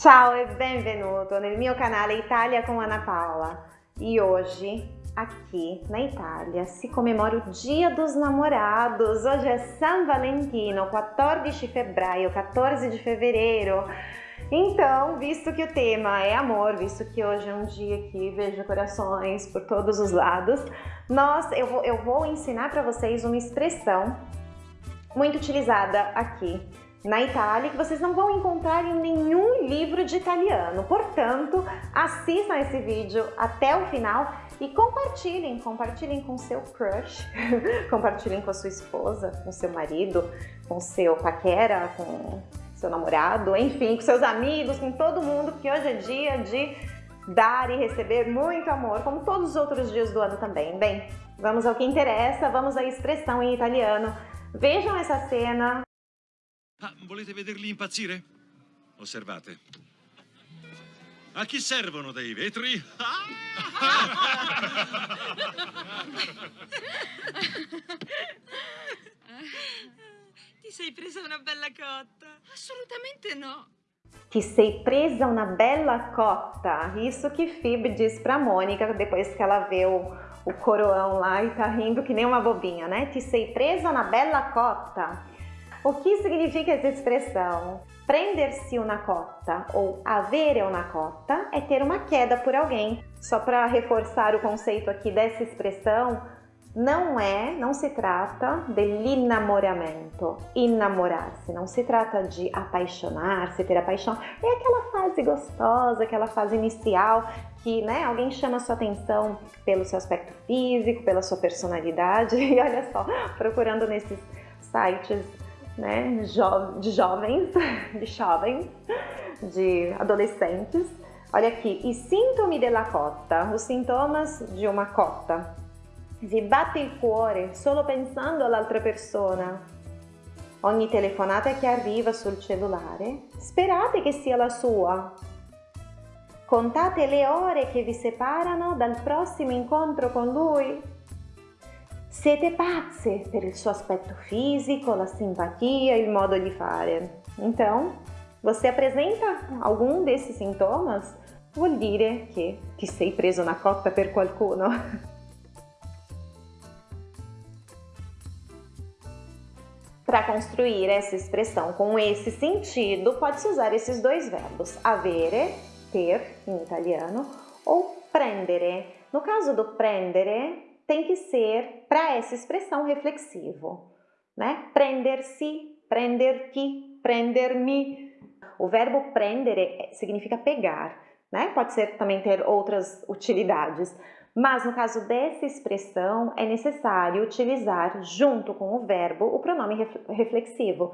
Ciao e benvenuto nel mio canale Italia com Ana Paula. E hoje, aqui na Itália, se comemora o Dia dos Namorados. Hoje é San Valentino, 14 de fevereiro, 14 de fevereiro. Então, visto que o tema é amor, visto que hoje é um dia que vejo corações por todos os lados, nós, eu, vou, eu vou ensinar para vocês uma expressão muito utilizada aqui na Itália que vocês não vão encontrar em nenhum livro de italiano. Portanto, assistam esse vídeo até o final e compartilhem, compartilhem com seu crush, compartilhem com a sua esposa, com seu marido, com seu paquera, com seu namorado, enfim, com seus amigos, com todo mundo, porque hoje é dia de dar e receber muito amor, como todos os outros dias do ano também. Bem, vamos ao que interessa, vamos à expressão em italiano. Vejam essa cena. Ah, volete vederli impazzire? Osservate. A chi servono dei vetri? Ti sei presa una bella cotta? Assolutamente no. Que sei presa uma bela cota. Isso que Phoebe diz pra Mônica depois que ela vê o, o coroão lá e tá rindo que nem uma bobinha, né? Te sei presa na bela cota. O que significa essa expressão? Prender-se uma cota ou avere uma cota é ter uma queda por alguém. Só para reforçar o conceito aqui dessa expressão, não é, não se trata dell'innamoramento, innamorar-se, não se trata de apaixonar-se, ter a paixão. É aquela fase gostosa, aquela fase inicial que né, alguém chama sua atenção pelo seu aspecto físico, pela sua personalidade. E olha só, procurando nesses sites né, de jovens, de jovens, de adolescentes. Olha aqui, i sintomi della cotta, os sintomas de uma cota. Vi batte il cuore solo pensando all'altra persona. Ogni telefonata che arriva sul cellulare, sperate che sia la sua. Contate le ore che vi separano dal prossimo incontro con lui. Siete pazze per il suo aspetto fisico, la simpatia, il modo di fare. Então, você apresenta algum desses sintomas? Vuol dire che ti sei preso una cotta per qualcuno. Para construir essa expressão com esse sentido, pode-se usar esses dois verbos, avere, ter, em italiano, ou prendere. No caso do prendere, tem que ser para essa expressão reflexivo, né? Prender-se, prender-te, prender-me. O verbo prendere significa pegar, né? Pode ser também ter outras utilidades, mas no caso dessa expressão é necessário utilizar junto com o verbo o pronome reflexivo.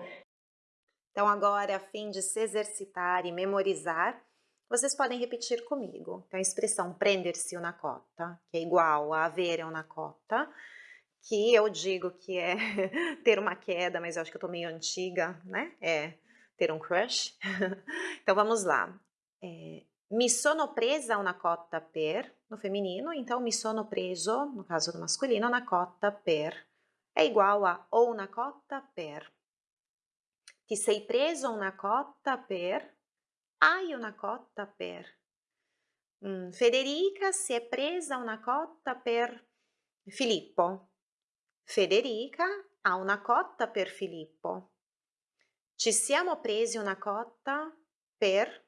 Então agora, a fim de se exercitar e memorizar, vocês podem repetir comigo. Então, a expressão prender-se una cota, que é igual a avere una cota, que eu digo que é ter uma queda, mas eu acho que eu tô meio antiga, né? É ter um crush. então, vamos lá. É, mi sono presa una cotta per, no feminino, então mi sono preso, no caso do masculino, una cotta per. É igual a ou una cotta per. Ti sei preso una cotta per hai una cotta per. Mm, Federica si è presa una cotta per Filippo. Federica ha una cotta per Filippo. Ci siamo presi una cotta per.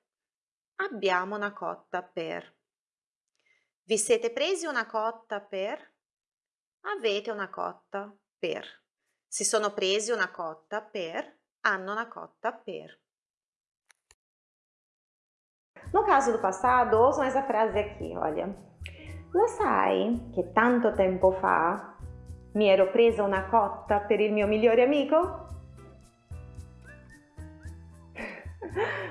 Abbiamo una cotta per. Vi siete presi una cotta per? Avete una cotta per. Si sono presi una cotta per. Hanno una cotta per. No caso do passado, ouçam essa frase aqui, olha. Lo sai che tanto tempo fa mi ero presa una cotta per il mio migliore amico?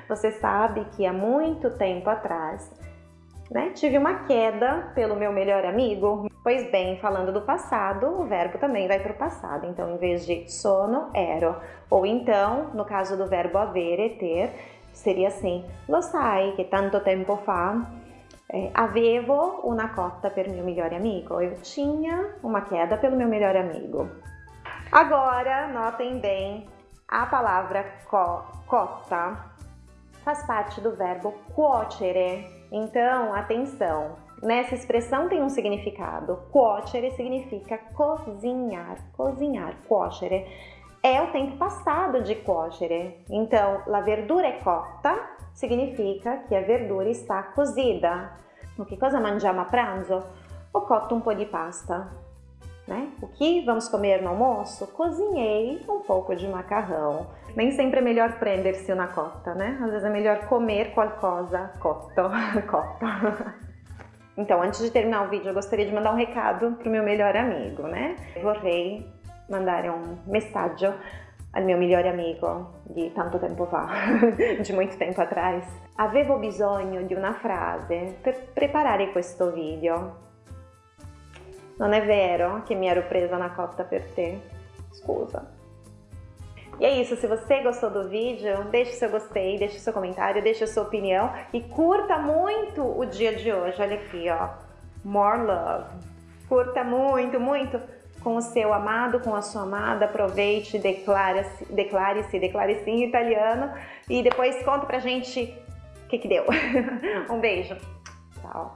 Você sabe que há muito tempo atrás né, tive uma queda pelo meu melhor amigo? Pois bem, falando do passado, o verbo também vai para o passado. Então, em vez de sono, ero. Ou então, no caso do verbo avere, ter, seria assim: Lo sai che tanto tempo fa eh, avevo una cotta per mio migliore amigo. Eu tinha uma queda pelo meu melhor amigo. Agora, notem bem a palavra co cota. faz parte do verbo cuocere. Então, atenção, nessa expressão tem um significado. Cuocere significa cozinhar, cozinhar, cuocere. É o tempo passado de cuocere. Então, la verdura é cotta significa que a verdura está cozida. O que cosa mangiamo a pranzo? Ho cotto um po' di pasta. Né? O que vamos comer no almoço? Cozinhei um pouco de macarrão. Nem sempre é melhor prender-se na cota, né? Às vezes é melhor comer qualcosa cotto. cotto. Então, antes de terminar o vídeo, eu gostaria de mandar um recado para o meu melhor amigo, né? Vorrei mandare un messaggio al mio migliore amico di tanto tempo fa, di molto tempo atrás. Avevo bisogno di una frase per preparare questo video non è vero che mi ero presa una cotta per te? Scusa. E é isso, se você gostou do vídeo, deixe seu gostei, deixe seu comentário, deixe sua opinião e curta muito o dia de hoje. Olha aqui, ó. More love. Curta muito, muito com o seu amado, com a sua amada. Aproveite, declare-se, declare-se, declare-se em italiano e depois conta pra gente o que que deu. um beijo. Tchau.